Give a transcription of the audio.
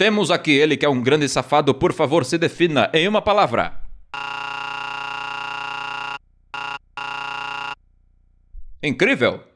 Temos aqui ele que é um grande safado, por favor, se defina em uma palavra. Incrível!